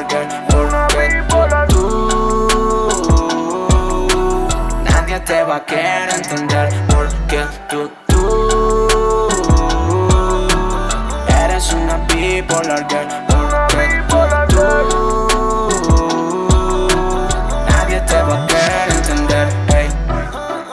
porque, tú Nadie te va a querer entender. Porque tú, tú Eres una bipolar girl. Porque tú Nadie te va a querer entender, hey.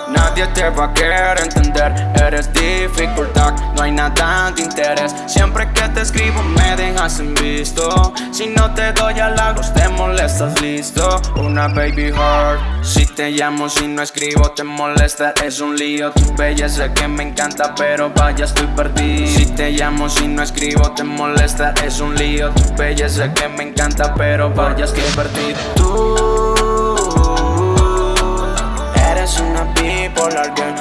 Nadie te va a querer entender. Eres dificultad, no hay nada de interés. Siempre que te escribo me dejas en visto. Si no te doy halagos te molestas, listo. Una baby heart Si te llamo, si no escribo te molesta. Es un lío, tu belleza que me encanta Pero vaya estoy perdido. Si te llamo, si no escribo te molesta. Es un lío, tu belleza que me encanta Pero vaya estoy perdido. Tú Eres una bipolar girl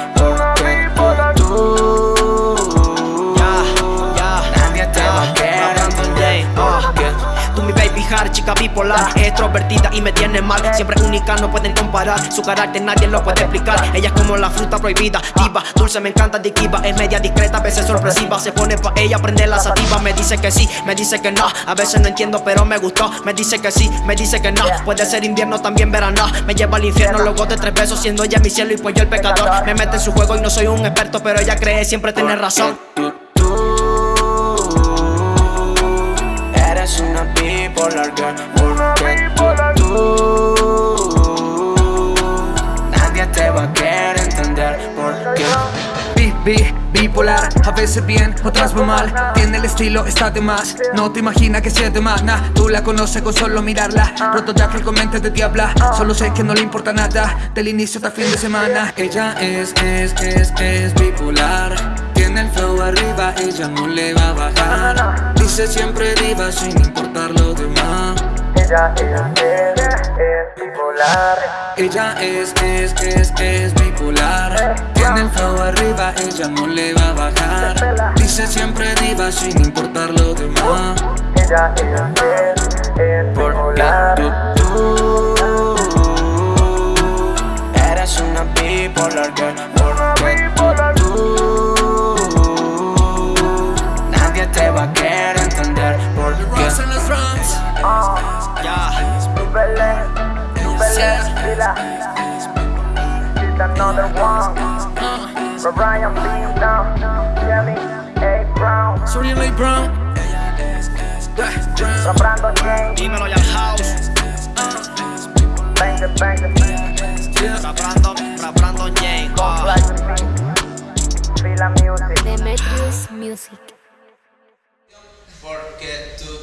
Chica bipolar Extrovertida y me tiene mal. Siempre única, no pueden comparar Su carácter nadie lo puede explicar. Ella es como la fruta prohibida Diva, dulce, me encanta adictiva Es media discreta, a veces sorpresiva. Se pone pa' ella, prende la sativa Me dice que sí, me dice que no. A veces no entiendo, pero me gustó Me dice que sí, me dice que no. Puede ser invierno, también verano Me lleva al infierno, luego de tres besos Siendo ella mi cielo y pues el pecador. Me mete en su juego y no soy un experto Pero ella cree siempre tener razón Eres una bipolar girl Porque tú Nadie te va a querer entender Porque Bi, bi, bipolar, a veces bien, otras muy mal Tiene el estilo, está de más, no te imaginas que sea de más nah, Tú la conoces con solo mirarla, roto ya que comente de diabla Solo sé que no le importa nada, del inicio hasta fin de semana Ella es, es, es, es bipolar Tiene el flow arriba, ella no le va a bajar Dice siempre diva sin importar lo demás. Ella, ella es, es bipolar. Ella es, es, es, es bipolar. Tiene el flow arriba, ella no le va a bajar. Dice siempre diva sin importar lo demás. Ella, ella es, es Porque bipolar. tú, tú Eres una bipolar girl Vila It's another one. For Brian Beaton, Jelly, A. Brown. Sorry, Lay Brown. Brandon James, Dímelo ya house. Bang the Bang the Brandon, fra Brandon James ah. Music. Demetrius Music. Porque tú,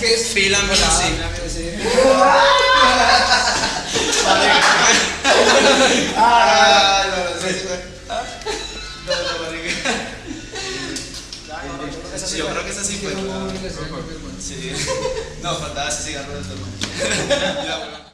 que es Fila Music Yo creo que esa sí fue. Sí. No, faltaba ese cigarro de todo.